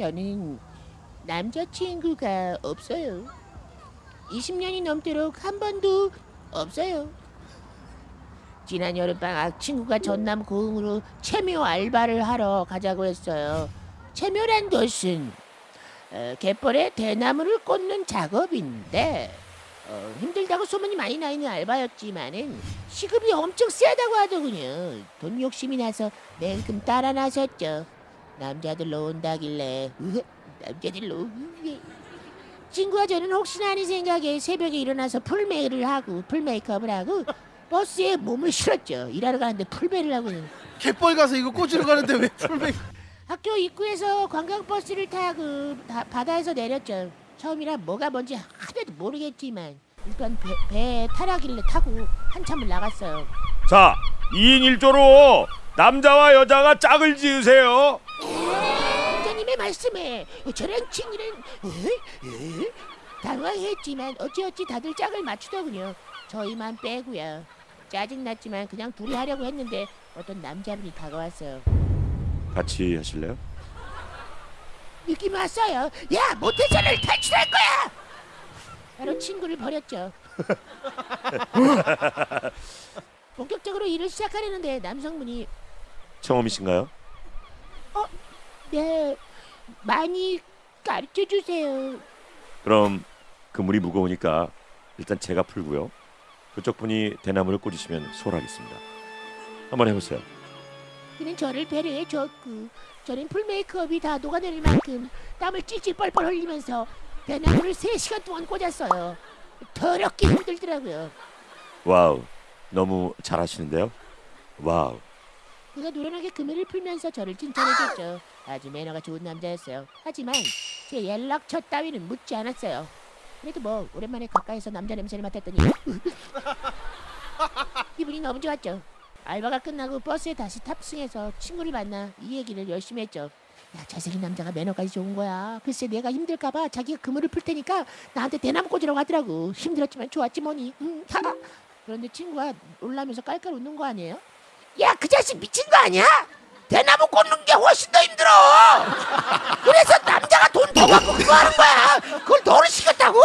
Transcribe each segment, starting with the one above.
저는 남자친구가 없어요. 20년이 넘도록 한 번도 없어요. 지난 여름방학 친구가 전남 고흥으로 체묘 알바를 하러 가자고 했어요. 체묘란 것은 어, 갯벌에 대나무를 꽂는 작업인데 어, 힘들다고 소문이 많이 나 있는 알바였지만은 시급이 엄청 세다고 하더군요. 돈 욕심이 나서 냉큼 따라 나섰죠. 남자들로 온다길래 으흐, 남자들로 으흐. 친구와 저는 혹시나 하는 생각에 새벽에 일어나서 풀메이를 하고 풀메이크업을 하고 버스에 몸을 실었죠. 일하러 가는데 풀메이를 하고는 갯벌 가서 이거 꽂으러 가는데 왜 풀메? 학교 입구에서 관광버스를 타고 다- 바다에서 내렸죠. 처음이라 뭐가 뭔지 하나도 모르겠지만 일단 배, 배에 타라길래 타고 한참을 나갔어요. 자, 2인 1조로 남자와 여자가 짝을 지으세요. 원장님의 말씀에 저랑 친구는 에? 에? 당황했지만 어찌어찌 다들 짝을 맞추더군요. 저희만 빼고요. 짜증났지만 그냥 둘이 하려고 했는데 어떤 남자분이 다가왔어요. 같이 하실래요? 느낌 왔어요. 야 모태전을 탈출할 거야. 바로 친구를 버렸죠. 본격적으로 일을 시작하려는데 남성분이 처음이신가요? 네 많이 가르쳐 주세요. 그럼 그물이 무거우니까 일단 제가 풀고요. 그쪽 분이 대나무를 꽂으시면 소홀하겠습니다. 한번 해보세요. 그는 저를 배려해 줬고 저는 풀 메이크업이 다 녹아내릴 만큼 땀을 찔찔 뻘뻘 흘리면서 대나무를 3시간 동안 꽂았어요. 더럽게 힘들더라고요. 와우, 너무 잘하시는데요. 와우. 그가 노련하게 그물을 풀면서 저를 칭찬해줬죠. 아주 매너가 좋은 남자였어요. 하지만 제 연락처 따위는 묻지 않았어요. 그래도 뭐 오랜만에 가까이서 남자 냄새를 맡았더니 기분이 너무 좋았죠. 알바가 끝나고 버스에 다시 탑승해서 친구를 만나 이 얘기를 열심히 했죠. 야 잘생긴 남자가 매너까지 좋은 거야. 글쎄 내가 힘들까봐 자기가 그물을 풀 테니까 나한테 대나무 꽂으라고 하더라고. 힘들었지만 좋았지 뭐니. 음. 그런데 친구가 놀라면서 깔깔 웃는 거 아니에요? 야 그 자식 미친 거 아니야? 대나무 꽂는 게 훨씬 더 힘들어. 그래서 남자가 돈 더 받고 그거 하는 거야. 그걸 너를 시켰다고?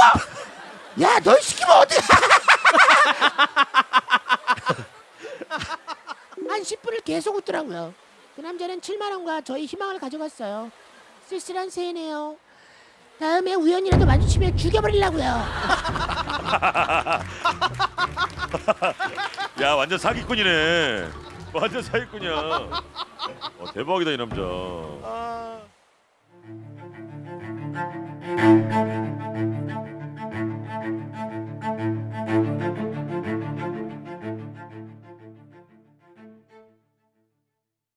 야 널 시키면 어떡해? 한 10분을 계속 웃더라고요. 그 남자는 7만 원과 저희 희망을 가져갔어요. 쓸쓸한 새네요. 다음에 우연이라도 마주치면 죽여버리려고요. 야, 완전 사기꾼이네. 완전 사기꾼이야. 어, 대박이다 이 남자. 아.